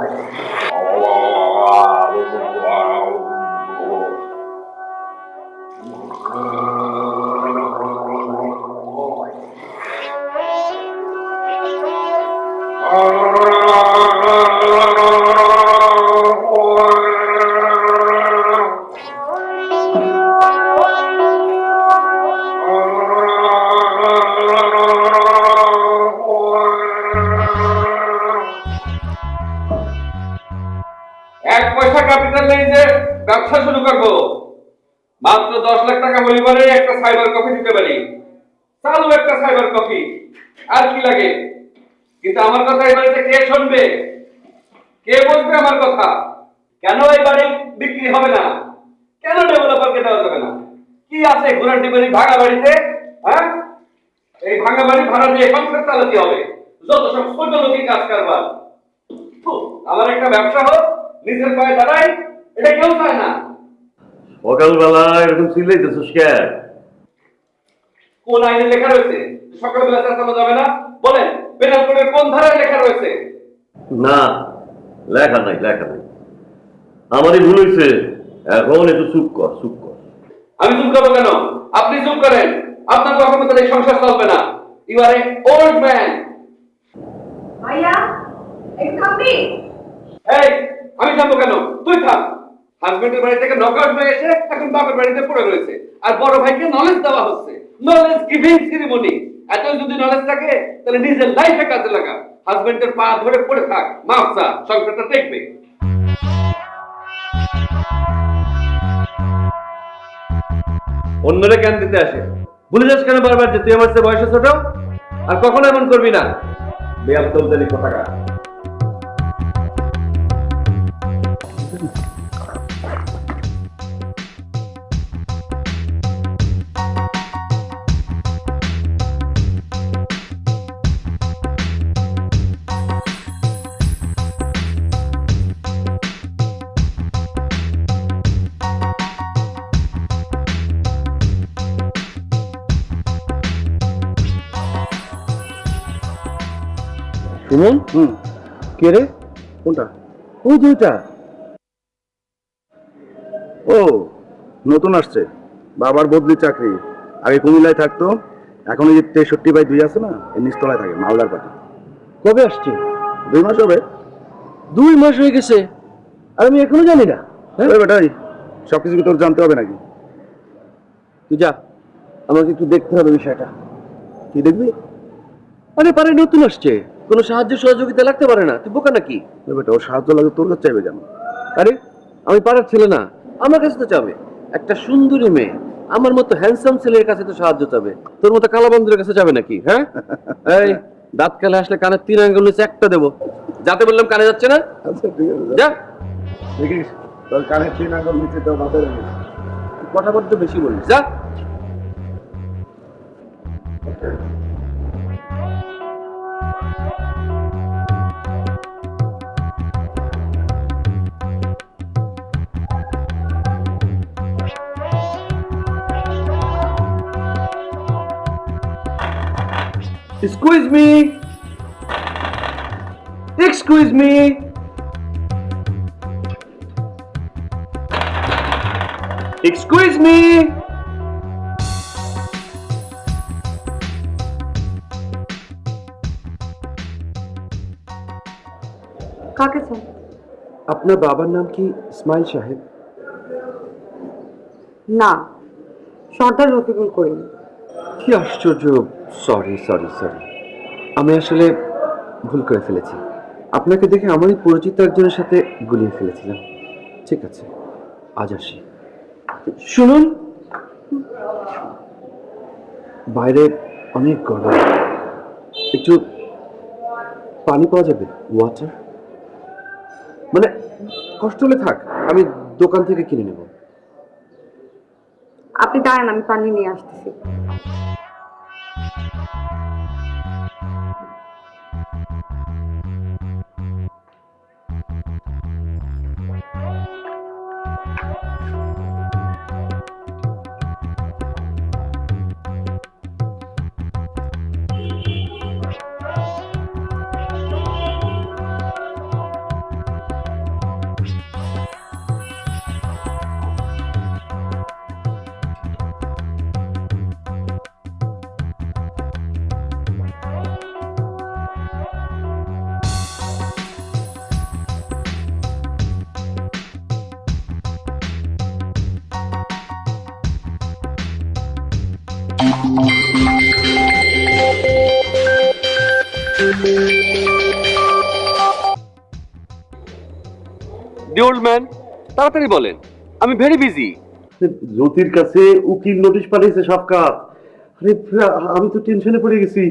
এক cyber coffee দিতে পারি। চালু একটা সাইবার কফি। আর কি লাগে? কিন্তু আমার কথা এই কে শুনবে? কে বলবে আমার কথা? কেন এই বাড়ি বিক্রি হবে না? কেন ডেভেলপারকে দেওয়া যাবে না? কি আছে ঘোড়ার ডিবারি ভাঙা বাড়িতে? হ্যাঁ? এই ভাঙা বাড়ি ভাড়া দিয়ে সংসার চালাতে হবে। যত সব ছোট লোকই কাজ কারবার। আমার একটা ব্যবসা হোক, নিজের পায়ে দাঁড়াই, এটা কেউ চায় না। সকালবেলা এরকম চিল্লাইতেছিস কে? কোন আইনে লেখা রয়েছে? সকালবেলা চেঁচানো যাবে না? বলেন পেনাল কোডের কোন ধারায় লেখা রয়েছে? না লেখা নাই লেখা নাই। আমারই ভুল হয়েছে। এখন একটু চুপ কর চুপ কর। আমি চুপ করব কেন? আপনি চুপ করেন। আপনার মতো এই সংসার চলবে না। You are a old man ভাইয়া একটু থামবি এই আমি থামবো কেন? তুই থাম হাজবেন্ডের বাড়ি থেকে নকআউট হয়ে এসে এখন বাপের বাড়িতে পড়ে রয়েছে। আর বড় ভাইকে নলেজ দেওয়া হচ্ছে। নলেজ গিভিং সেরিমনি এত যদি নলেজ থাকে, তাহলে নিজের লাইফে কাজে লাগা হাজবেন্ডের পা ধরে পড়ে থাক। মাফসা সংসারটা দেখবে। অন্যরা জ্ঞান দিতে আসে। ভুলে যাস কেন বারবার যে তুই আমার চেয়ে বয়সে ছোট? আর কখনো এমন করবি না। বেয়াল তোলদারি কথাটা সুমন হুম। কে রে? কোনটা? ওই দুইটা। ও নতুন আসছে। বাবার বদলি চাকরি। আগে কুমিল্লায় থাকতো এখন এই যে তেষট্টি বাই দুই আছে না এই নিচতলায় থাকে মালদার পাটি কবে আসছে? দুই মাস হবে। দুই মাস হয়ে গেছে। আর আমি এখনও জানি না। হ্যাঁ? বেটাই সব কিছু তোর জানতে হবে নাকি? তুই যা আমাকে একটু দেখতে হবে বিষয়টা। কি দেখবি? আরে পারে নতুন আসছে। কোনো সাহায্য সহযোগিতা লাগতে পারে না। তুই বোকা নাকি? বেটা ওর সাহায্য লাগে তোর কাছে চাইবে কেন? আরে আমি পাড়ার ছেলে না আমার কাছে তো চাবে একটা সুন্দরী মেয়ে আমার মতো হ্যান্ডসাম ছেলের কাছে তো সাহায্য চাবে। তোর মতো কালা বন্ধুর কাছে যাবে নাকি হ্যাঁ? এই দাঁত কালে আসলে কানের তিন আঙ্গুল নিচে একটা দেবো। যাতে বললাম কানে যাচ্ছে না? যা। দেখিস তোর কানের তিন আঙ্গুল নিচে তো মাথায় কথা বলতে বেশি বলিস। যা। Excuse me. Excuse me. Excuse me. কাকে চাই আপনার বাবার নাম কি ইসমাইল সাহেব না সর্দার রফিকুল করিম কি আশ্চর্য সরি সরি সরি আমি আসলে ভুল করে ফেলেছি। আপনাকে দেখে আমারই পরিচিত একজনের সাথে গুলিয়ে ফেলেছিলাম। ঠিক আছে, আজ আসি। শুনুন! বাইরে অনেক গরম। একটু পানি পাওয়া যাবে? ওয়াটার মানে কষ্ট হলে থাক, আমি দোকান থেকে কিনে নেব। আপনি দাঁড়ান, আমি পানি নিয়ে আসতেছি। Thank you. ডিওল্ড ম্যান তাড়াতাড়ি বলেন আমি ভেরি বিজি জ্যোতির কাছে উকিল নোটিশ পাঠিয়েছে সাপকাত আরে আমি তো টেনশনে পড়ে গেছি।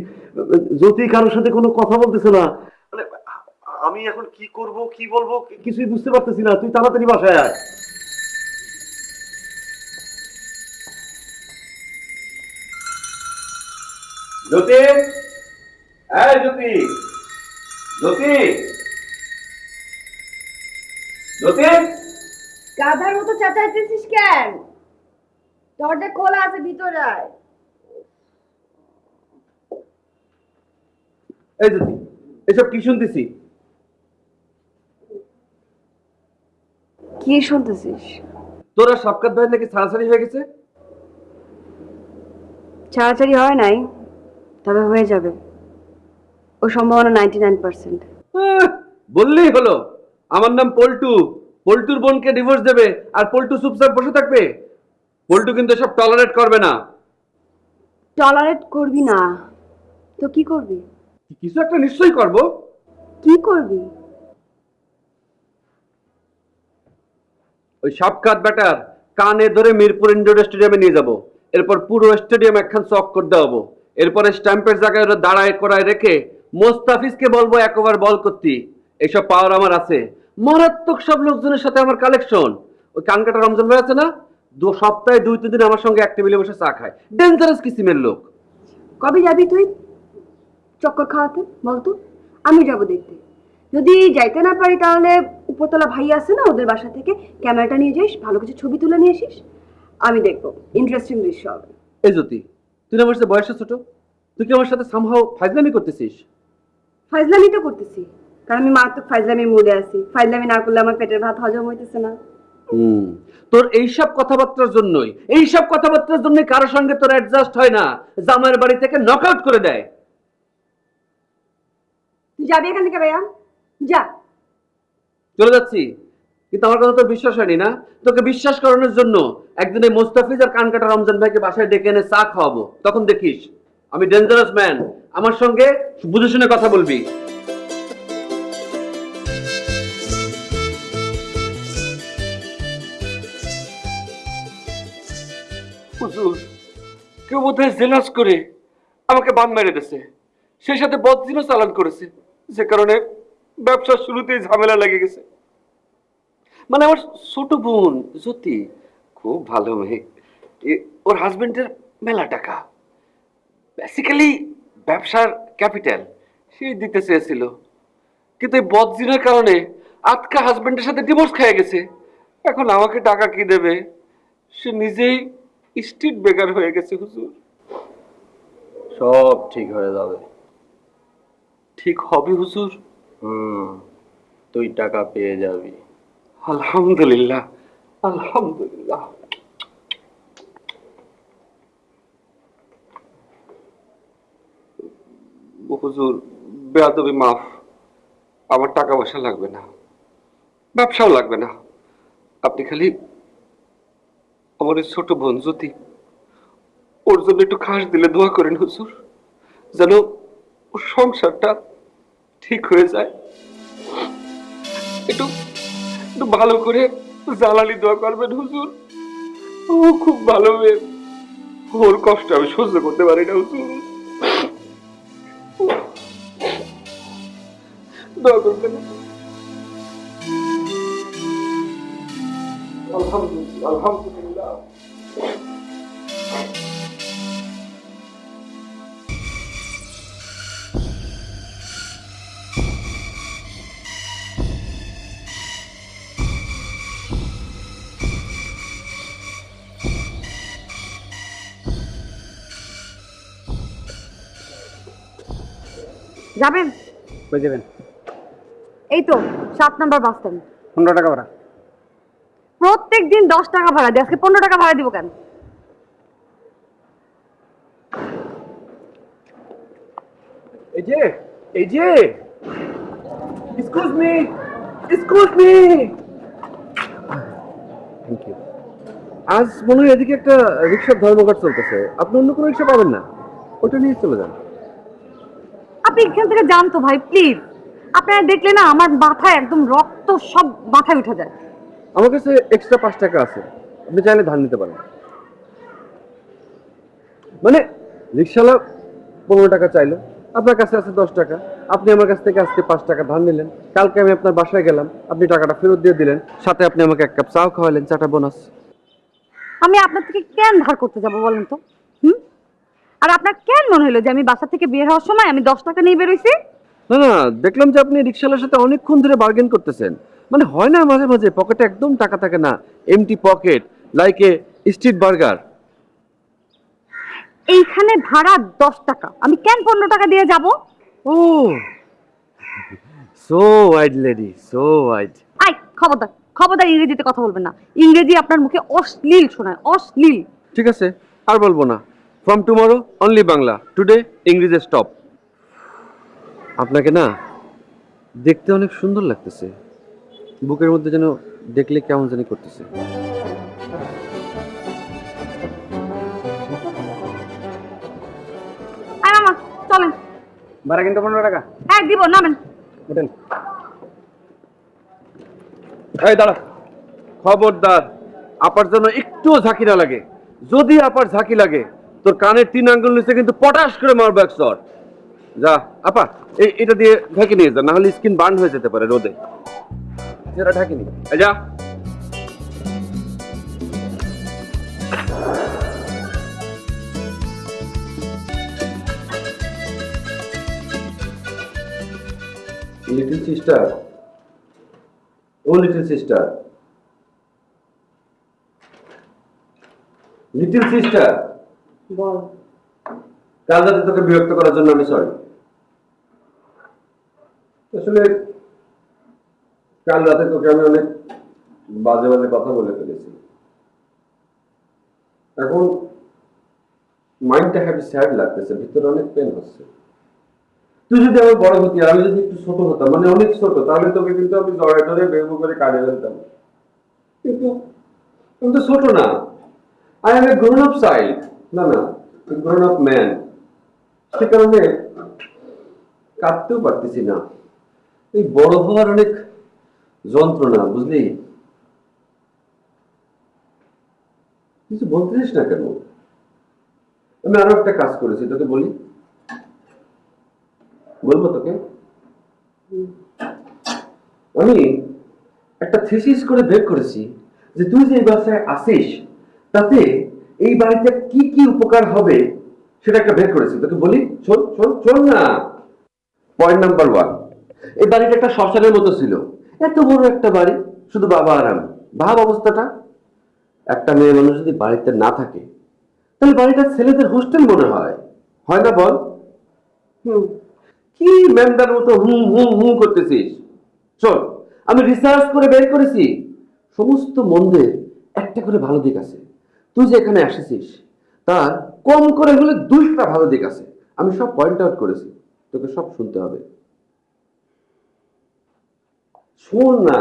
জ্যোতি কারোর সাথে কোনো কথা বলতেছে না। মানে আমি এখন কি করব কি বলব কিছুই বুঝতে পারতেছি না। তুই তাড়াতাড়ি বাসায় আয়। জ্যোতি? এই জ্যোতি। জ্যোতি? জ্যোতি গাধার মতো চেঁচাইতেছিস কেন? দরজা খোলা আছে ভিতরে এই জ্যোতি এসব কি শুনতেছি? কি শুনতেছিস? তোরা সাপকাত ভাই নাকি ছাড়াছাড়ি হয়ে গেছে? ছাড়াছাড়ি হয় নাই তবে হয়ে যাবে। ও সম্ভাবনা নাইনটি নাইন পার্সেন্ট বললেই হলো। আমার নাম পল্টু। পল্টুর বোনকে ডিভোর্স দেবে আর পল্টু চুপচাপ বসে থাকবে। পল্টু কিন্তু সব টলারেট করবে না। টলারেট করবি না। তো কি করবি? কিছু একটা নিশ্চয়ই করব। কি করবি? ওই সাপকাত ব্যাটার কানে ধরে মিরপুর ইন্ডোর স্টেডিয়ামে নিয়ে যাব। এরপর পুরো স্টেডিয়াম একখান চক করে দেওয়াবো এরপরে স্ট্যাম্পের জায়গায় ওরা দাঁড়ায় করায় রেখে মোস্তাফিজকে বলব এক ওভার বল করতে। এইসব পাওয়ার আমার আছে। মারাত্মক সব লোকজনের সাথে আমার কালেকশন ওই কানকাটা রমজান ভাই আছে না? দু সপ্তাহে দুই তিন দিন আমার সঙ্গে এক টেবিলে বসে চা খায়। ডেঞ্জারাস কিসিমের লোক। কবে যাবি তুই? চক্কর খাওয়াতে বলতো? আমি যাব দেখতে। যদি যাইতে না পারি তাহলে উপরতলা ভাই আছে না ওদের বাসা থেকে ক্যামেরাটা নিয়ে যাইস ভালো কিছু ছবি তুলে নিয়ে আসিস। আমি দেখব। ইন্টারেস্টিং দৃশ্য হবে। এই জ্যোতি তুই আমার সাথে বয়সে ছোট? তুই কি আমার সাথে সামহাও ফাইজলামি করতেছিস? ফাইজলামি তো করতেছি। কারণ আমি মারাত্মক ফাইজলামি মুডে আছি। ফাইজলামি না করলে আমার পেটের ভাত হজম হইতেছে না। হুম। তোর এইসব কথাবার্তার জন্যই এইসব কথাবার্তার জন্যই কারোর সঙ্গে তোর অ্যাডজাস্ট হয় না। জামাইয়ের বাড়ি থেকে নকআউট করে দেয়। তুই যাবি এখান থেকে ভাইয়া? যা। চলে যাচ্ছি। কিন্তু আমার কথা তো বিশ্বাস হয়নি না? তোকে বিশ্বাস করানোর জন্য একদিন এই মোস্তাফিজ আর কানকাটা রমজান ভাইকে বাসায় ডেকে এনে চা খাওয়াবো। তখন দেখিস আমি ডেঞ্জারাস ম্যান আমার সঙ্গে বুঝে শুনে কথা বলবি। কেউ বোধহয় জেলাস করে আমাকে বান মেরে দিয়েছে। সেই সাথে বদজিনও চালান করেছে। যে কারণে ব্যবসার শুরুতেই ঝামেলা লেগে গেছে। মানে আমার ছোট বোন, জ্যোতি, খুব ভালো মেয়ে। ওর হাজবেন্ডের মেলা টাকা। বেসিক্যালি ব্যবসার ক্যাপিটাল। সেই দিতে চেয়েছিল। কিন্তু এই বদজিনের কারণে আজকা হাজবেন্ডের সাথে ডিভোর্স খেয়ে গেছে। এখন আমাকে টাকা কি দেবে? সে নিজেই স্ট্রিট বেকার হয়ে গেছে হুজুর। সব ঠিক হয়ে যাবে। ঠিক হবে হুজুর। হুম তুই টাকা পেয়ে যাবি। আলহামদুলিল্লাহ আলহামদুলিল্লাহ। হুজুর বেয়াদবি মাফ। আমার টাকা পয়সা লাগবে না। ব্যবসাও লাগবে না। আপনি খালি আমার এই ছোট বোন জ্যোতি ওর জন্য একটু খাস দিলে দোয়া করেন হুজুর, যেন ওর সংসারটা ঠিক হয়ে যায়। একটু একটু ভালো করে জালালি দোয়া করবেন হুজুর। ও খুব ভালো মেয়ে। ওর কষ্ট আমি সহ্য করতে পারি না হুজুর। দোয়া করবেন। আলহামদুলিল্লাহ আলহামদুলিল্লাহ। যাবেন? কই যাবেন? এই তো সাত নাম্বার বাস স্ট্যান্ড। পনেরো টাকা ভাড়া। প্রত্যেক দিন দশ টাকা ভাড়া দিই আজকে পনেরো টাকা ভাড়া দিব কেন? এই যে এই যে। Excuse me excuse me thank you আজ মনে হয় এদিকে একটা রিক্সার ধর্মঘট চলতেছে। আপনি অন্য কোনো রিক্সা পাবেন না। ওটা নিয়ে চলে যান। আপনি এখান থেকে যান তো ভাই প্লিজ আপনারা দেখলে না আমার মাথায় একদম রক্ত সব মাথায় উঠে যায়। আমার কাছে এক্সট্রা পাঁচ টাকা আছে। আপনি চাইলে নিতে পারেন। মানে রিক্সাওয়ালা পনেরো টাকা চাইলো আপনার কাছে আছে দশ টাকা। আপনি আমার কাছ থেকে আজকে পাঁচ টাকা ধান নিলেন। কালকে আমি আপনার বাসায় গেলাম আপনি টাকাটা ফেরত দিয়ে দিলেন। সাথে আপনি আমাকে এক কাপ চাও খাওয়ালেন চাটা বোনাস। আমি আপনার থেকে কেন ধার করতে যাব বলেন তো? হুম? আর আপনার কেন মনে হলো যে আমি বাসা থেকে বের হওয়ার সময় আমি দশ টাকা নিয়ে বেরোইছি? না না দেখলাম যে আপনি রিক্সাওয়ালার সাথে অনেকক্ষণ ধরে বার্গেন করতেছেন। মানে হয় না মাঝে মাঝে পকেটে একদম টাকা থাকে না empty pocket like a street burger এইখানে ভাড়া দশ টাকা। আমি কেন পনেরো টাকা দিয়ে যাব? ও so wide lady so wide I খবরদার খবরদার ইংরেজিতে কথা বলবেন না। ইংরেজি আপনার মুখে অশ্লীল শোনায় অশ্লীল। ঠিক আছে আর বলব না। From tomorrow only Bangla today ইংরেজি স্টপ আপনাকে না দেখতে অনেক সুন্দর লাগতেছে। বুকের মধ্যে যেন দেখলে কেমন জানি করতেছে। আয় চলেন। ভাড়া কিন্তু পনেরো টাকা। হ্যাঁ দিব নামেন। হোটেল। এই দাঁড়া খবরদার। আপার জন্য একটুও ঝাঁকি না লাগে। যদি আপার ঝাঁকি লাগে তোর কানের তিন আঙ্গুল নিচে কিন্তু পটাশ করে মারবো এক শট যা, আপা এটা দিয়ে ঢেকে নিয়ে যা না হলে স্কিন বার্ন হয়ে যেতে পারে রোদে। সেটা ঢাকিনি এই যা। Little sister oh little sister little sister বল। কাল রাতে তোকে বিরক্ত করার জন্য আমি সরি আসলে কাল রাতে তোকে আমি অনেক বাজে বাজে কথা বলে ফেলেছি। এখন মাইন্ডটা হ্যাপি স্যাড লাগতেছে, ভিতরে অনেক পেন হচ্ছে। তুই যদি আমার বড় হতি, আমি যদি একটু ছোট হতাম মানে অনেক ছোট, তাহলে তোকে কিন্তু আমি জড়ে ধরে বেগু করে কাটিয়ে ফেলতাম। কিন্তু তুমি তো ছোট না। I am a grown up child না না গ্রোন আপ ম্যান সে কারণে কাঁদতেও পারতেছি না। এই বড় হওয়ার অনেক যন্ত্রণা, বুঝলি? কিছু বলতেছিস না কেন? আমি আরও একটা কাজ করেছি, তোকে বলি। বলব তোকে? আমি একটা থিসিস করে বের করেছি যে তুই যে এই বাসায় আসিস, তাতে এই বাড়িতে কি কি উপকার হবে সেটা একটা বের করেছি। তোকে বলি, শোন শোন শোন না। পয়েন্ট নাম্বার ওয়ান এই বাড়িটা একটা শ্মশানের মতো ছিল। এত বড় একটা বাড়ি, শুধু বাবা আর আমি। ভাব অবস্থাটা, একটা মেয়ে মানুষ যদি বাড়িতে না থাকে, তাহলে বাড়িটা ছেলেদের হোস্টেল মনে হয়। হয় না বল? কি ম্যামদার মতো হুম হুম হুম করতেছিস? শোন, আমি রিসার্চ করে বের করেছি। সমস্ত মন্দের একটা করে ভালো দিক আছে। তুই যে এখানে এসেছিস তার কম করে হলে দুইটা ভালো দিক আছে। আমি সব পয়েন্ট আউট করেছি। তোকে সব শুনতে হবে। শোন না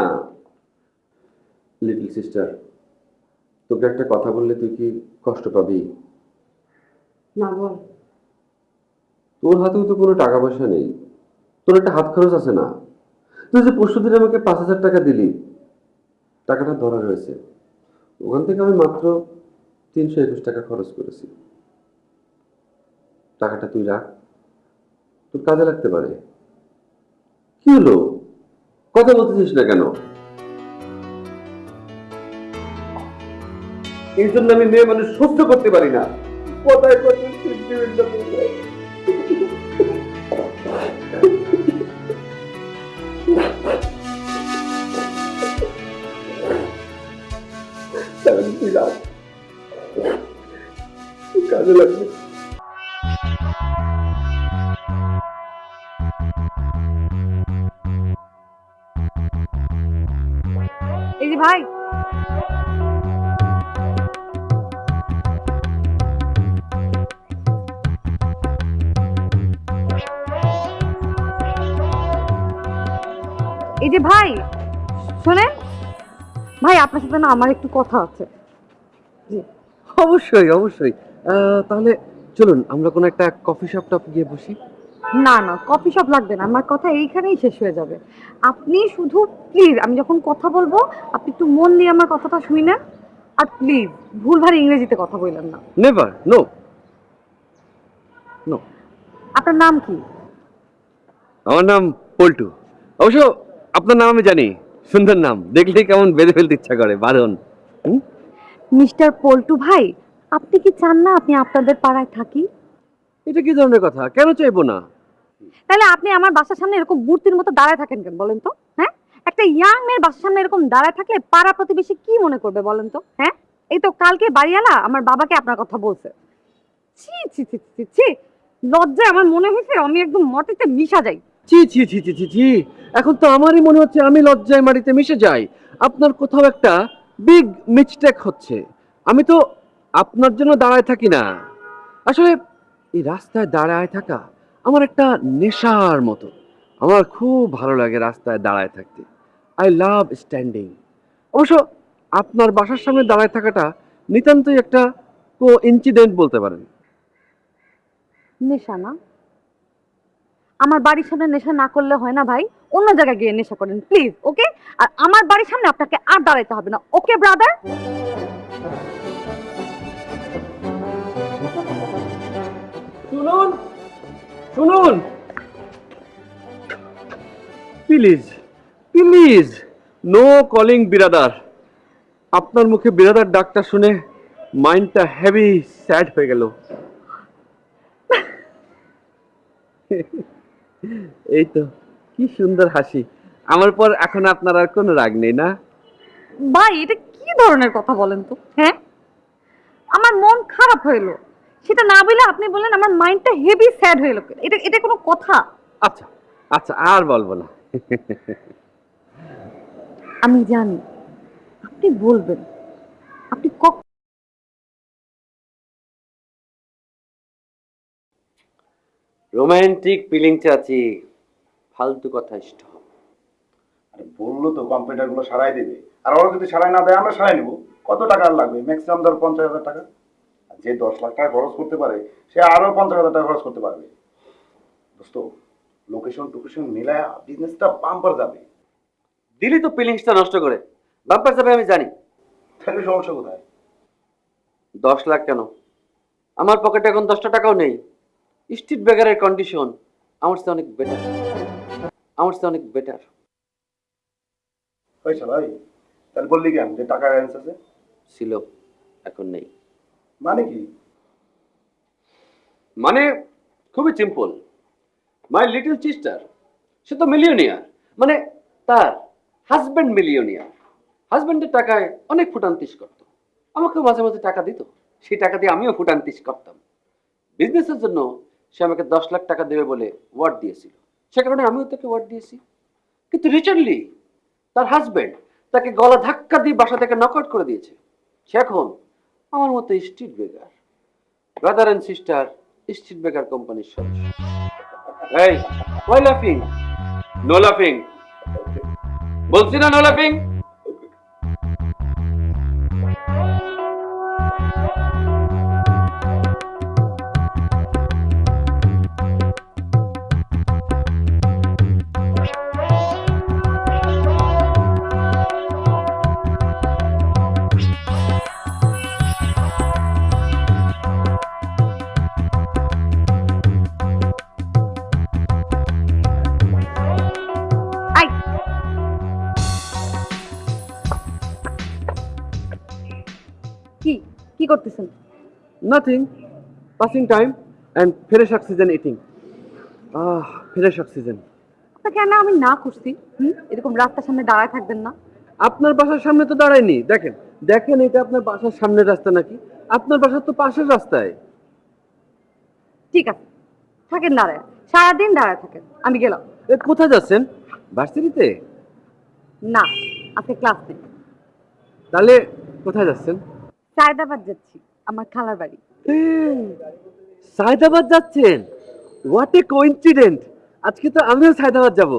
লিটল সিস্টার তোকে একটা কথা বললে তুই কি কষ্ট পাবি? না বল। তোর হাতেও তো কোনো টাকা পয়সা নেই। তোর একটা হাত খরচ আছে না। তুই যে পরশু দিন আমাকে পাঁচ হাজার টাকা দিলি টাকাটা ধরা রয়েছে। ওখান থেকে আমি মাত্র তিনশো একুশ টাকা খরচ করেছি। টাকাটা তুই রাখ। তোর কাজে লাগতে পারে। কি হলো? কথা বলতেছিস না কেন? এই জন্য আমি মেয়ে মানুষ সহ্য করতে পারি না। কোথায় কোথায় হয়ে যায়। কাজে লাগবে। এই যে ভাই। এই যে ভাই শোনেন। ভাই আপনার সাথে না আমার একটু কথা আছে। অবশ্যই অবশ্যই। তাহলে চলুন আমরা কোনো একটা কফি শপ টপ গিয়ে বসি। না না কফি শপ লাগবে না আমার কথা এইখানেই শেষ হয়ে যাবে। আপনি শুধু প্লিজ আমি যখন কথা বলব আপনি একটু মন দিয়ে আমার কথাটা শুনেন। আর প্লিজ ভুলভাল ইংরেজিতে কথা বললেন না। নেভার নো নো আপনার নাম কি? আমার নাম পল্টু। অবশ্য আপনার নাম আমি জানি সুন্দর নাম। দেখলেই কেমন বেঁধে ফেলতে ইচ্ছা করে বারণ মিস্টার পল্টু ভাই আপনি কি চান না আপনি আপনাদের পাড়ায় থাকি? এটা কি ধরনের কথা? কেন চাইব না? তাহলে আপনি আমার বাসার সামনে এরকম মূর্তির মতো দাঁড়ায় থাকেন কেন বলেন তো? হ্যাঁ? একটা ইয়াং মেয়ের বাসার সামনে এরকম দাঁড়ায় থাকলে পাড়া প্রতিবেশী কি মনে করবে বলেন তো? হ্যাঁ? এই তো কালকে বাড়িওয়ালা আমার বাবাকে আপনার কথা বলছে। ছি ছি ছি ছি ছি লজ্জায় আমার মনে হয়েছে আমি একদম মটিতে মিশা যাই। ছি ছি ছি ছি ছি ছি। এখন তো আমারই মনে হচ্ছে আমি লজ্জায় মাটিতে মিশে যাই। আপনার কোথাও একটা বিগ মিস্টেক হচ্ছে। আমি তো আপনার জন্য দাঁড়ায় থাকি না। আসলে এই রাস্তায় দাঁড়ায় থাকা আমার একটা নেশার মতো। আমার খুব ভালো লাগে রাস্তায় দাঁড়ায় থাকতে। আই লাভ স্ট্যান্ডিং অবশ্য আপনার বাসার সামনে দাঁড়ায় থাকাটা নিতান্তই একটা কো ইনসিডেন্ট বলতে পারেন। নেশা না? আমার বাড়ির সামনে নেশা না করলে হয় না ভাই। অন্য জায়গায় গিয়ে নেশা করেন প্লিজ ওকে আর আমার বাড়ির সামনে আপনাকে আর দাঁড়াইতে হবে না ওকে ব্রাদার শুনুন শুনুন। প্লিজ প্লিজ নো কলিং বিরাদার আপনার মুখে বিরাদার ডাকটা শুনে মাইন্ডটা হেভি স্যাড হয়ে গেল। এই তো, কি সুন্দর হাসি। আমার পর এখন আপনার আর কোনো রাগ নেই, না? ভাই, এটা কি ধরনের কথা বলেন তো হ্যাঁ? আমার মন খারাপ হইল সেটা না বলে আপনি বললেন আমার মাইন্ডটা হেভি স্যাড হয়ে গেল। এটা এটা কোনো কথা? আচ্ছা আচ্ছা আর বলব না। আমি জানি আপনি বলবেন। আপনি কক রোমান্টিক ফিলিং চাচি ফালতু কথা স্টপ আরে বলল তো কম্পিউটারগুলো সারাই দেবে। আর ওরা যদি সারাই না দেয় আমরা সারাই নেব। কত টাকা লাগবে? ম্যাক্সিমাম ধর পঞ্চাশ হাজার টাকা। যে দশ লাখ টাকা খরচ করতে পারে সে আরও পঞ্চাশ হাজার টাকা খরচ করতে পারবে। দোস্ত লোকেশন টোকেশন মিলায় বিজনেসটা বাম্পার যাবে। দিলি তো ফিলিংসটা নষ্ট করে। বাম্পার যাবে আমি জানি। তাহলে সমস্যা কোথায়? দশ লাখ কেন? আমার পকেটে এখন দশটা টাকাও নেই। স্ট্রিট বেগারের কন্ডিশন আমার সাথে অনেক বেটার আমার সাথে অনেক বেটার পয়সা ভাই। তাহলে বললি কেন? যে টাকা অ্যারেঞ্জ আছে? ছিল এখন নেই। মানে কি? মানে খুবই সিম্পল মাই লিটল সিস্টার সে তো মিলিয়নিয়ার মানে তার হাজব্যান্ড মিলিয়নিয়ার হাজব্যান্ডের টাকায় অনেক ফুটান্তিস করতো। আমাকেও মাঝে মাঝে টাকা দিত। সেই টাকা দিয়ে আমিও ফুটান্তিস করতাম। বিজনেসের জন্য সে আমাকে দশ লাখ টাকা দেবে বলে ওয়ার্ড দিয়েছিল। সে কারণে আমিও তাকে ওয়ার্ড দিয়েছি। কিন্তু রিসেন্টলি তার হাজব্যান্ড তাকে গলা ধাক্কা দিয়ে বাসা থেকে নকআউট করে দিয়েছে। সে এখন আমার মতো স্ট্রিট বেকার ব্রাদার অ্যান্ড সিস্টার স্ট্রিট বেকার কোম্পানির সদস্য। এই ওয়াই লাফিং নো লাফিং বলছি না নো লাফিং করতেছেন। Nothing passing time and fresh oxygen eating ah fresh oxygen আপনাকে আমি আমি না করছি? হুম? এরকম রাস্তার সামনে দাঁড়ায় থাকবেন না। আপনার বাসার সামনে তো দাঁড়ায়নি। দেখেন দেখেন এটা আপনার বাসার সামনের রাস্তা নাকি? আপনার বাসার তো পাশের রাস্তায়। ঠিক আছে থাকেন দাঁড়ায়। সারাদিন দাঁড়ায় থাকেন আমি গেলাম। এ, কোথায় যাচ্ছেন? ভার্সিটিতে? না আজকে ক্লাস নেই। তাহলে কোথায় যাচ্ছেন? সায়দাবাদ যাচ্ছি, আমার খালার বাড়ি। সায়দাবাদ যাচ্ছেন? হোয়াট এ কোইন্সিডেন্ট আজকে তো আমিও সায়দাবাদ যাব।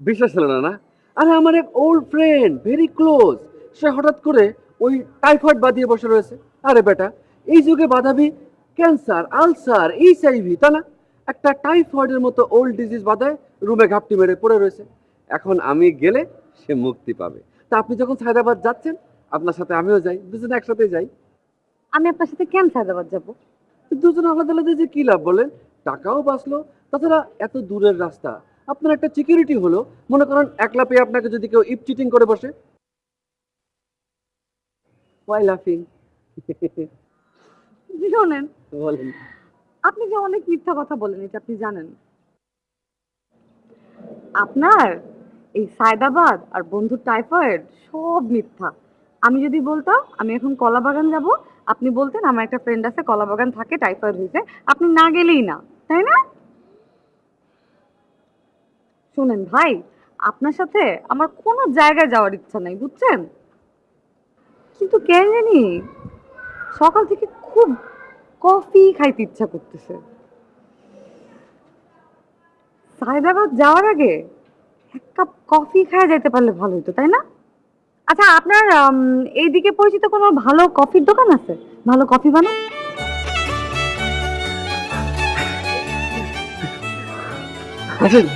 বিশ্বাস হলো না না? আরে, আমার এক ওল্ড ফ্রেন্ড ভেরি ক্লোজ সে হঠাৎ করে ওই টাইফয়েড বাঁধিয়ে বসে রয়েছে। আরে বেটা, এই যুগে বাঁধাবি ক্যান্সার আলসার এইচআইভি তা না? একটা টাইফয়েডের মতো ওল্ড ডিজিজ বাধায় রুমে ঘাপটি মেরে পড়ে রয়েছে। এখন আমি গেলে সে মুক্তি পাবে। তা আপনি যখন সায়দাবাদ যাচ্ছেন আপনার সাথে আমিও যাই দুজনে একসাথে যাই। আমি আপনার সাথে কেন সায়দাবাদ যাব? দুজন আলাদা আলাদা যে কি লাভ বলেন? টাকাও বাঁচলো তাছাড়া এত দূরের রাস্তা। আপনার একটা সিকিউরিটি হলো মনে করেন একলা পেয়ে আপনাকে যদি কেউ ইপ চিটিং করে বসে। ওয়াই লাফিং শোনেন। বলেন। আপনি যে অনেক মিথ্যা কথা বলেন এটা আপনি জানেন। আপনার এই সায়দাবাদ আর বন্ধুর টাইফয়েড সব মিথ্যা। আমি যদি বলতাম আমি এখন কলা বাগান যাব, আপনি বলতেন আমার একটা ফ্রেন্ড আছে কলা বাগান থাকে টাইফয়েড হয়েছে, আপনি না গেলেই না, তাই না? শুনেন ভাই, আপনার সাথে আমার কোনো জায়গায় যাওয়ার ইচ্ছা নাই, বুঝছেন? কিন্তু কেন জানি, সকাল থেকে খুব কফি খাইতে ইচ্ছা করতেছে। সায়দাবাদ যাওয়ার আগে এক কাপ কফি খাওয়া যেতে পারলে ভালো হতো তাই না? আচ্ছা আপনার এইদিকে পরিচিত কোনো ভালো কফির দোকান আছে? ভালো কফি বানান? আসেন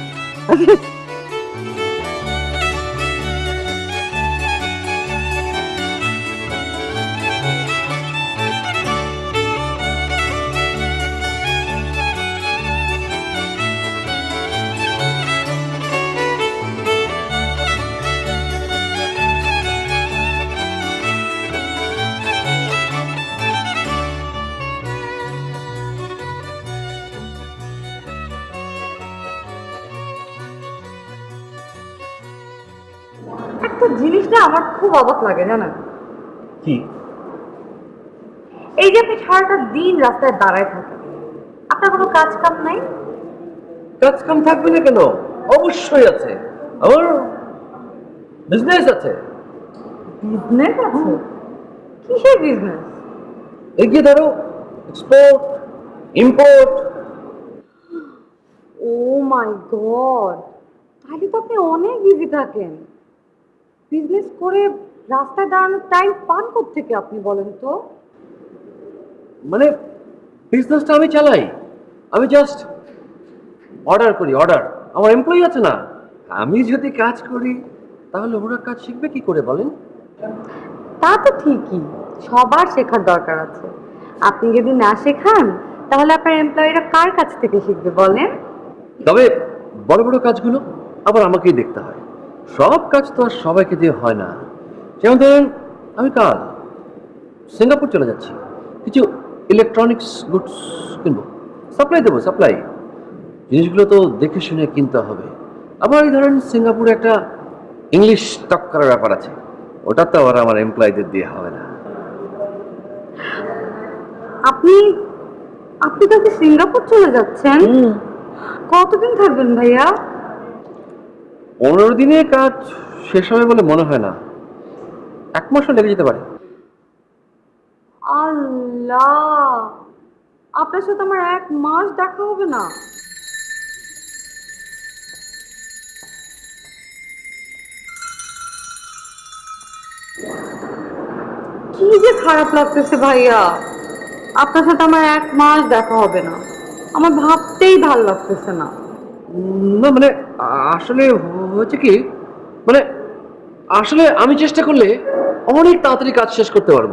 একটা জিনিস না আমার খুব অবাক লাগে জানেন কি? এই যে আপনি সারাটা দিন রাস্তায় দাঁড়ায় থাকেন আপনার কোনো কাজ কাম নাই? কাজ কাম থাকবে না কেন? অবশ্যই আছে। আমার বিজনেস আছে। বিজনেস আছে? কিসের বিজনেস এগিয়ে ধরো export import oh my god তাহলে তো আপনি অনেক বিজি থাকেন। বিজনেস করে রাস্তায় দাঁড়ানোর টাইম পান থেকে আপনি বলেন তো? মানে বিজনেসটা আমি চালাই। আমি জাস্ট অর্ডার করি অর্ডার আমার এমপ্লয়ি আছে না। আমি যদি কাজ করি তাহলে ওরা কাজ শিখবে কি করে বলেন? তা তো ঠিকই। সবার শেখার দরকার আছে। আপনি যদি না শেখান তাহলে আপনার এমপ্লয়িরা কার কাছ থেকে শিখবে বলেন? তবে বড় বড় কাজগুলো আবার আমাকেই দেখতে হয়। সব কাজ তো আর সবাইকে দিয়ে হয় না। যেমন ধরেন আমি কাল সিঙ্গাপুর চলে যাচ্ছি। কিছু ইলেকট্রনিক্স গুডস কিনবো। সাপ্লাই দেবো সাপ্লাই জিনিসগুলো তো দেখে শুনে কিনতে হবে। আবার এই ধরেন সিঙ্গাপুরে একটা ইংলিশ টক করার ব্যাপার আছে। ওটা তো আবার আমার এমপ্লয়ীদের দিয়ে হবে না। আপনি আপনি কালকে সিঙ্গাপুর চলে যাচ্ছেন? কতদিন থাকবেন ভাইয়া? পনেরো দিনে কাজ শেষ হবে বলে মনে হয় না। এক মাসও লেগে যেতে পারে। আল্লাহ! আপনার সাথে আমার এক মাস দেখা হবে না। কি যে খারাপ লাগতেছে ভাইয়া! আপনার সাথে আমার এক মাস দেখা হবে না। আমার ভাবতেই ভালো লাগতেছে না। না মানে আসলে হচ্ছে কি? মানে আসলে আমি চেষ্টা করলে অনেক তাড়াতাড়ি কাজ শেষ করতে পারব।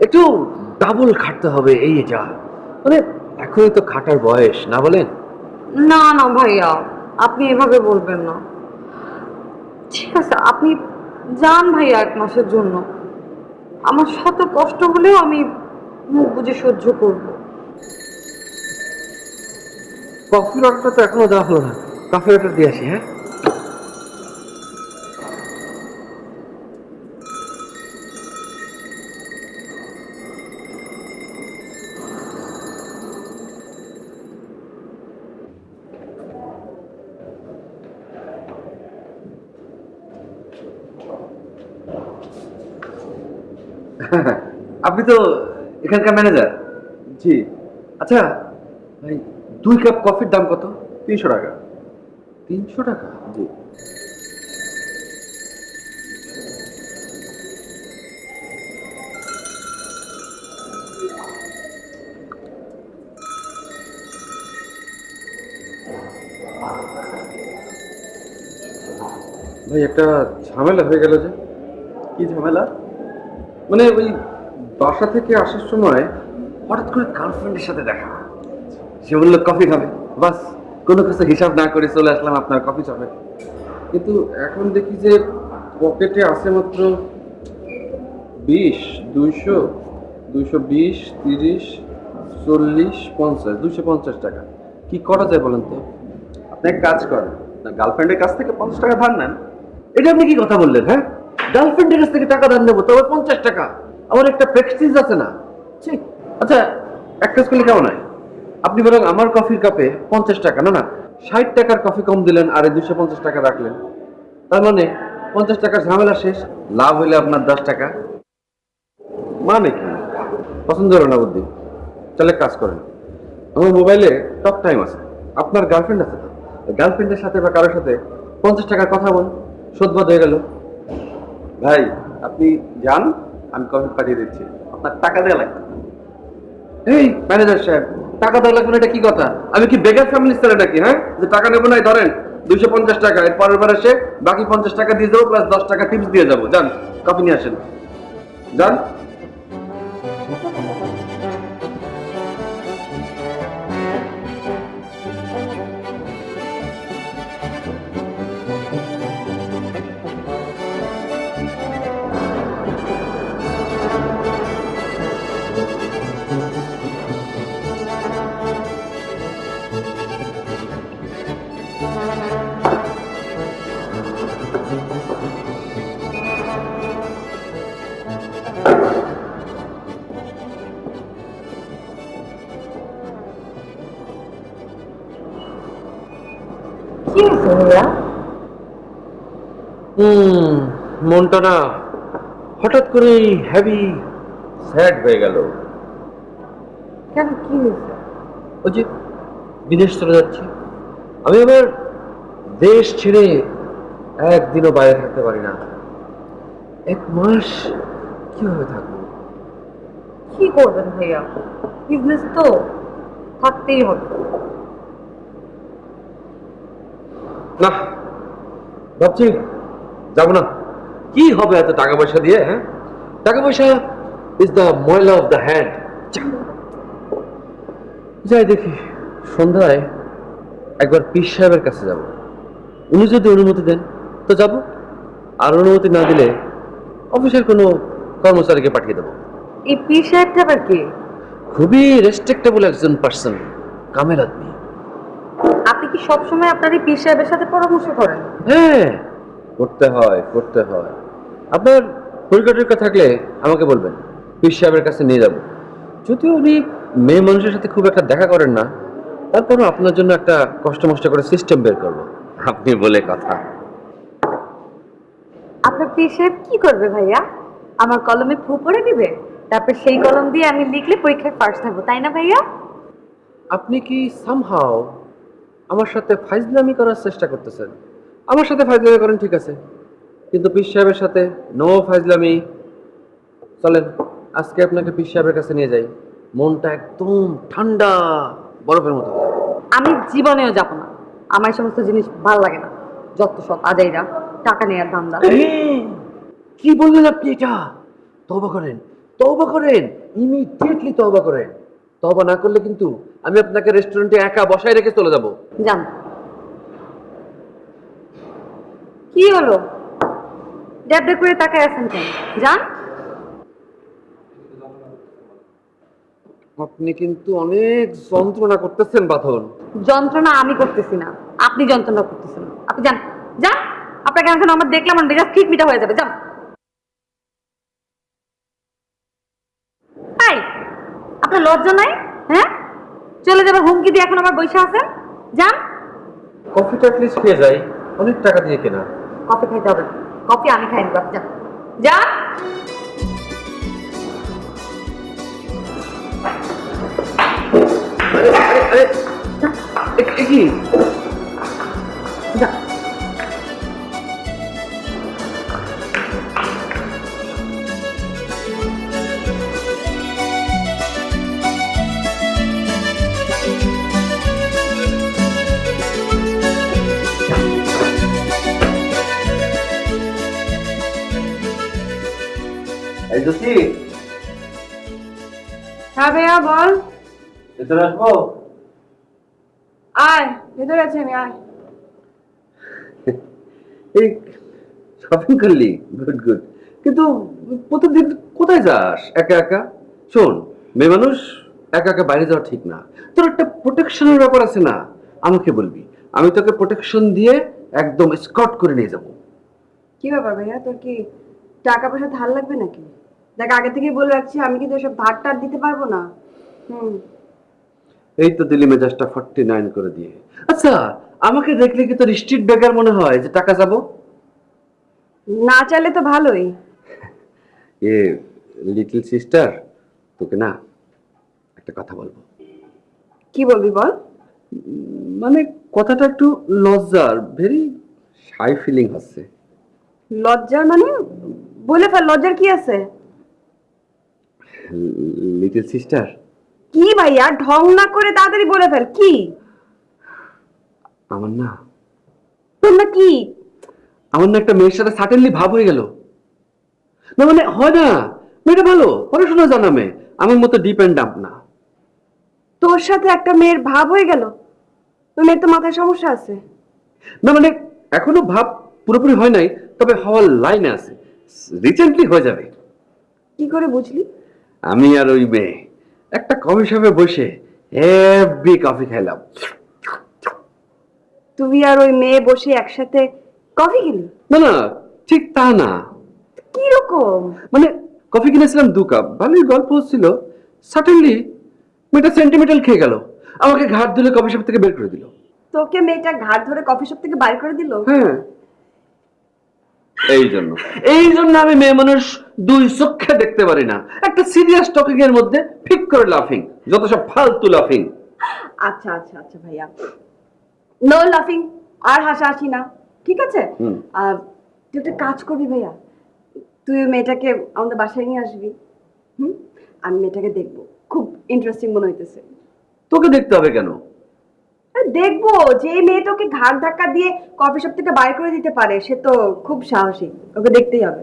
একটু ডাবল খাটতে হবে এই যা মানে এখনই তো খাটার বয়স না বলেন? না না ভাইয়া আপনি এভাবে বলবেন না। ঠিক আছে আপনি যান ভাইয়া এক মাসের জন্য। আমার শত কষ্ট হলেও আমি মুখ বুঝে সহ্য করব। কফির অর্ডারটা তো এখনও দেওয়া হলো না। কফির অর্ডার দিয়ে আসি হ্যাঁ? আপনি তো এখানকার ম্যানেজার জি। আচ্ছা ভাই দুই কাপ কফির দাম কত? তিনশো টাকা। তিনশো টাকা? জি। ভাই একটা ঝামেলা হয়ে গেল যে। কি ঝামেলা? মানে ওই বাসা থেকে আসার সময় হঠাৎ করে গার্লফ্রেন্ডের সাথে দেখা। সে বলল কফি খাবে। বাস, কোনো কিছু হিসাব না করে চলে আসলাম আপনার কফি শপে কিন্তু এখন দেখি যে পকেটে আছে মাত্র বিশ, দুইশো দুইশো বিশ, তিরিশ, চল্লিশ, পঞ্চাশ, দুইশো পঞ্চাশ টাকা। কি করা যায় বলেন তো? আপনি এক কাজ করেন গার্লফ্রেন্ডের কাছ থেকে পঞ্চাশ টাকা ধার নেন। এটা আপনি কি কথা বললেন হ্যাঁ? গার্লফ্রেন্ডের কাছ থেকে টাকা ধার নেব, তবে পঞ্চাশ টাকা। আমার একটা প্রেক্সিস আছে না। ঠিক আচ্ছা এক কাজ করলে কেমন হয়? আপনি বরং আমার কফির কাপে পঞ্চাশ টাকা, না না, ষাট টাকার কফি কম দিলেন, আর দুশো পঞ্চাশ টাকা রাখলেন। তার মানে পঞ্চাশ টাকার ঝামেলা শেষ, লাভ হইলে আপনার দশ টাকা। মানে কি? পছন্দ হলো না বুদ্ধি? তাহলে কাজ করেন। আমার মোবাইলে টক টাইম আছে। আপনার গার্লফ্রেন্ড আছে তো? গার্লফ্রেন্ডের সাথে বা কারোর সাথে পঞ্চাশ টাকার কথা বল শোধবাদ হয়ে গেল। ভাই, আপনি যান আমি কফি পাঠিয়ে দিচ্ছি। আপনার টাকা দেওয়া লাগবে। এই ম্যানেজার সাহেব, টাকা দেওয়া লাগবে এটা কি কথা? আমি কি বেগার ফ্যামিলি স্যার নাকি হ্যাঁ? যে টাকা নেব না ধরেন, দুইশো পঞ্চাশ টাকা এর পরের বার এসে বাকি পঞ্চাশ টাকা দিয়ে দেবো প্লাস দশ টাকা টিপস দিয়ে যাব। যান কফি নিয়ে আসেন। যান। হুম মনটা না হঠাৎ করে হেভি স্যাড হয়ে গেল। কেন কি ওই যে বিদেশ চলে যাচ্ছি। আমি আবার দেশ ছেড়ে একদিনও বাইরে থাকতে পারি না। এক মাস কীভাবে থাকব? কি করবেন ভাইয়া? বিজনেস তো থাকতেই হবে। না ভাবছি যাব না। কি হবে এত টাকা পয়সা দিয়ে হ্যাঁ? টাকা পয়সা ইজ দ্য ময়লা অফ দ্য হ্যান্ড যাই দেখি সন্ধ্যায় একবার পীর সাহেবের কাছে যাব। উনি যদি অনুমতি দেন তো যাব। আর অনুমতি না দিলে অফিসের কোনো কর্মচারীকে পাঠিয়ে দেবো। এই পীর সাহেবটা আবার কে? খুবই রেসপেক্টেবল একজন পার্সন কামেল আদমি। আপনি কি সবসময় আপনার এই পীর সাহেবের সাথে পরামর্শ করেন? হ্যাঁ। করতে হয় করতে হয়। আপনার টরীক্ষা থাকলে আমাকে বলবেন পীর সাহেবের কাছে নিয়ে যাব। যদিও উনি মেয়ে মানুষের সাথে খুব একটা দেখা করেন না তারপরও আপনার জন্য একটা কষ্ট মষ্ট করে সিস্টেম বের করব। আপনি বলে কথা। আপনার পীর সাহেব কি করবে ভাইয়া? আমার কলমে ফু পড়ে দিবে? তারপর সেই কলম দিয়ে আমি লিখলে পরীক্ষায় ফার্স্ট থাকব তাই না ভাইয়া? আপনি কি সামহাও আমার সাথে ফাইজলামি করার চেষ্টা করতেছেন? আমার সাথে ফাইজলামি করেন ঠিক আছে। কিন্তু পীর সাহেবের সাথে নো ফাইজলামি। চলেন আজকে আপনাকে পীর সাহেবের কাছে নিয়ে যাই। মনটা একদম ঠান্ডা বরফের মতো। আমি জীবনেও যাব না। আমার এই সমস্ত জিনিস ভালো লাগে না। যত সব আজাইরা টাকা নেওয়ার ধান্দা কি বললেন আপনি এটা? তবা করেন তবা করেন ইমিডিয়েটলি তওবা করেন। তবা না করলে কিন্তু আমি আপনাকে রেস্টুরেন্টে একা বসায় রেখে চলে যাব। যান। কি হলো? ড্যাব করে তাকায় আছেন কেন? যান। আপনি কিন্তু অনেক যন্ত্রণা করতেছেন বাথন। যন্ত্রণা আমি করতেছি না। আপনি যন্ত্রণা করতেছেন আপনি যান। যান। আপনাকে এখন আমার দেখলাম আমার মেজাজ ঠিক মিটা হয়ে যাবে। যান। তাই আপনার লজ্জা নাই? হ্যাঁ? চলে যাবার হুমকি দিয়ে এখন আমার বৈশা আছেন? যান। কফিটা প্লিজ খেয়ে যাই। অনেক টাকা দিয়ে কেনা। কফি খাইতে হবে না। কফি আমি খাই নিব যান যান আরে আরে আরে এ- এ কি যান হ্যাঁ ভাইয়া বল। ভেতরে আসব? আয় ভেতরে আছে আমি আয়। এই শপিং করলি? গুড গুড কিন্তু প্রতিদিন কোথায় যাস? একা একা? শোন মেয়ে মানুষ একা একা বাইরে যাওয়া ঠিক না। তোর একটা প্রোটেকশনের ব্যাপার আছে না? আমাকে বলবি আমি তোকে প্রোটেকশন দিয়ে একদম স্কট করে নিয়ে যাব। কি ব্যাপার ভাইয়া তোর কি টাকা পয়সা ধার লাগবে নাকি? দেখ আগে থেকেই বলে রাখছি আমি কিন্তু এসব ধার টার দিতে পারব না। হুম। এই তো দিলি মেজাজটা ফর্টি নাইন করে দিয়ে। আচ্ছা আমাকে দেখলে কি তোর স্ট্রিট বেকার মনে হয় যে টাকা যাব? না চাইলে তো ভালোই। এ লিটল সিস্টার তোকে না একটা কথা বলব। কি বলবি বল? মানে কথাটা একটু লজ্জার ভেরি শাই ফিলিং হচ্ছে। লজ্জার মানে? বলে ফেল লজ্জার কি আছে? লিটল সিস্টার কি ভাইয়া? ঢং না করে তাড়াতাড়ি বলে ফেল কি? আমার না। তোর না কি? আমার না একটা মেয়ের সাথে সাডেনলি ভাব হয়ে গেল। না মানে হয় না। মেয়েটা ভালো পড়াশোনা জানা মেয়ে। আমার মতো ডিপ অ্যান্ড ডাম্প না। তোর সাথে একটা মেয়ের ভাব হয়ে গেল? ওই মেয়ের তো মাথায় সমস্যা আছে। না মানে এখনও ভাব পুরোপুরি হয় নাই তবে হওয়ার লাইনে আছে। রিসেন্টলি হয়ে যাবে। কি করে বুঝলি? আমি আর ওই মেয়ে। একটা কফি শপে বসে হেভি কফি খাইলাম। তুই আর ওই মেয়ে বসে একসাথে কফি খেলি? না না ঠিক তা না। কি রকম মানে কফি কিনেছিলাম দু কাপ ভালোই গল্প হচ্ছিল। সাডেনলি মেয়েটা সেন্টিমেন্টাল খেয়ে গেল। আমাকে ঘাট ধরে কফি শপ থেকে বের করে দিল। তোকে মেয়েটা ঘাট ধরে কফি শপ থেকে বাইর করে দিল? হ্যাঁ। এই জন্য এই জন্য আমি মেয়ে মানুষ দুই চোখে দেখতে পারি না। একটা সিরিয়াস টপিক এর মধ্যে ঠিক করে লাফিং যত সব ফালতু লাফিং আচ্ছা আচ্ছা আচ্ছা ভাইয়া। নো লাফিং আর হাসাহাসি না ঠিক আছে? আর তুই একটা কাজ করবি ভাইয়া। তুই মেয়েটাকে আমাদের বাসায় নিয়ে আসবি। হুম? আমি মেয়েটাকে দেখব। খুব ইন্টারেস্টিং মনে হইতেছে। তোকে দেখতে হবে কেন? দেখব। যে মেয়ে তোকে ঘাট ধাক্কা দিয়ে কফি শপ থেকে বাইর করে দিতে পারে সে তো খুব সাহসী। ওকে দেখতেই হবে।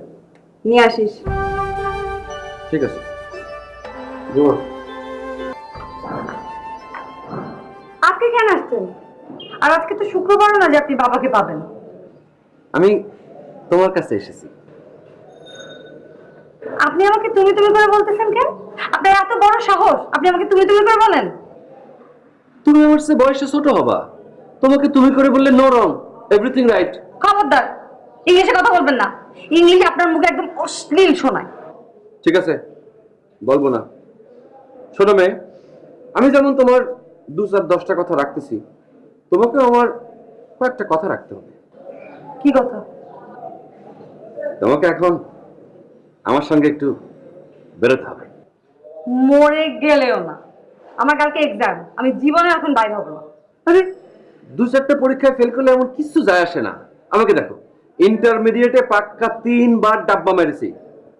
নিয়ে আসিস। ঠিক আছে। আজকে কেন আসছেন? আর আজকে তো শুক্রবারও না যে আপনি বাবাকে পাবেন। আমি তোমার কাছে এসেছি। আপনি আমাকে তুমি তুমি করে বলতেছেন কেন? আপনার এত বড় সাহস। আপনি আমাকে তুমি তুমি করে বলেন। তুমি আমার চেয়ে বয়সে ছোট হবা। তোমাকে তুমি করে বললে নো রং এভরিথিং রাইট খবরদার ইংলিশে কথা বলবেন না। ইংলিশ আপনার মুখে একদম অশ্লীল শোনায়। ঠিক আছে বলব না। শোনো মেয়ে আমি যেমন তোমার দু চার দশটা কথা রাখতেছি তোমাকে আমার কয়েকটা কথা রাখতে হবে। কি কথা? তোমাকে এখন আমার সঙ্গে একটু বেরোতে হবে। মরে গেলেও না। আমার কালকে এক্সাম আমি জীবনে এখন বাইরে হব। আরে দু চারটে পরীক্ষায় ফেল করলে এমন কিছু যায় আসে না। আমাকে দেখো ইন্টারমিডিয়েটে পাক্কা তিনবার ডাব্বা মেরেছি।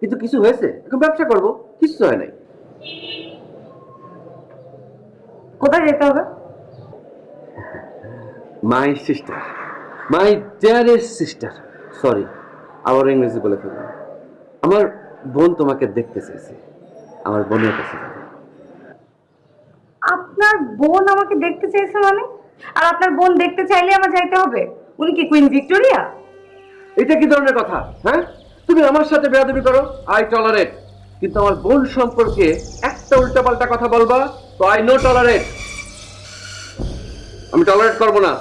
কিন্তু কিছু হয়েছে? এখন ব্যবসা করব কিছু হয় নাই। কোথায় যেতে হবে? My sister my dearest sister sorry আবার ইংরেজি বলে ফেললাম। আমার বোন তোমাকে দেখতে চেয়েছে আমার বোনের কাছে যাবে। আপনার বোন আমাকে দেখতে চাইছে মানে? আর আপনার বোন দেখতে চাইলে আমার যাইতে হবে? উনি কি কুইন ভিক্টোরিয়া এটা কি ধরনের কথা হ্যাঁ? তুমি আমার সাথে বেয়াদবি করো? আই টলারেট কিন্তু আমার বোন সম্পর্কে একটা উল্টাপাল্টা কথা বলবা, তো আই নো টলারেট আমি টলারেট করব না।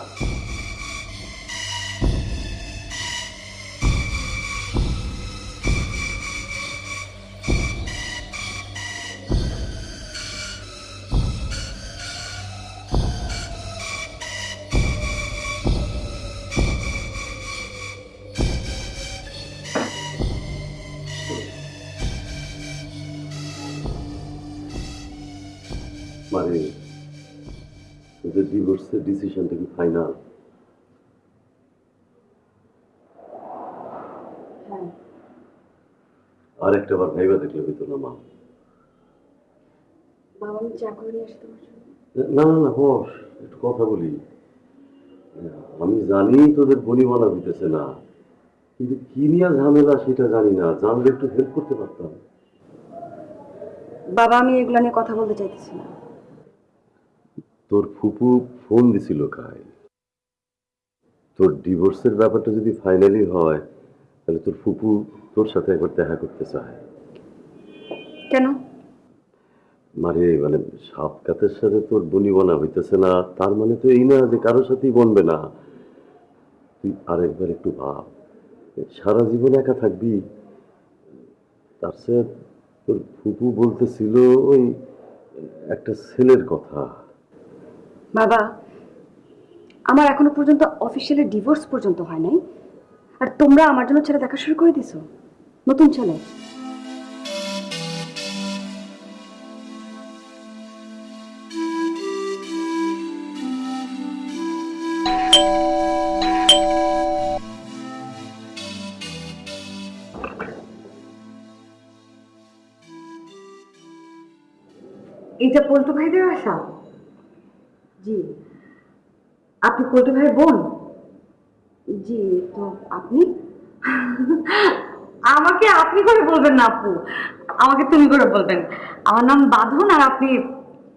ডিভোর্সের ডিসিশনটা কি ফাইনাল আর একটা বার ভাইবা দেখলে হইতো না মা। না না না বস একটু কথা বলি। আমি জানি তোদের বনিমানা দিতেছে না কিন্তু কি নিয়ে ঝামেলা সেটা জানি না। জানলে একটু হেল্প করতে পারতাম। বাবা আমি এগুলো নিয়ে কথা বলতে চাইতেছি না। তোর ফুপু ফোন দিছিল কাল। তোর ডিভোর্সের ব্যাপারটা যদি ফাইনালি হয় তাহলে তোর ফুপু তোর সাথে একবার দেখা করতে চায়। কেন? মানে মানে সাপ কাতের সাথে তোর বনি বনা হইতেছে না তার মানে তো এই না যে কারোর সাথেই বনবে না। তুই আরেকবার একটু ভাব সারা জীবন একা থাকবি? তার সাথে তোর ফুপু বলতেছিল ওই একটা ছেলের কথা। বাবা, আমার এখনও পর্যন্ত অফিসিয়ালি ডিভোর্স পর্যন্ত হয় নাই। আর তোমরা আমার জন্য ছেলে দেখা শুরু করে দিছো। নতুন ছেলে। এইটা পল্টু ভাইদের আশা জি আপনি পল্টু ভাইয়ের বোন। জি তো আপনি? আমাকে আপনি করে বলবেন না আপু। আমাকে তুমি করে বলবেন। আমার নাম বাঁধন আর আপনি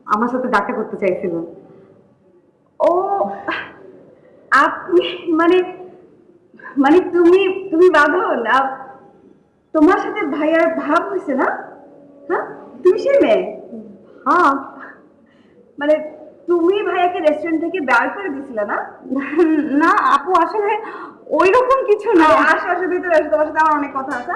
আমার সাথে দেখা করতে চাইছিলেন। ও আপনি মানে মানে তুমি তুমি বাঁধন? তোমার সাথে ভাইয়ার ভাব হয়েছে না? হ্যাঁ? তুমি সেই মেয়ে? হ্যাঁ। মানে তুমি ভাইয়াকে রেস্টুরেন্ট থেকে বের করে দিছিলে না? না আপু আসলে ওই রকম কিছু না। আসো আসো ভিতরে আসো তোমার সাথে আমার অনেক কথা আছে।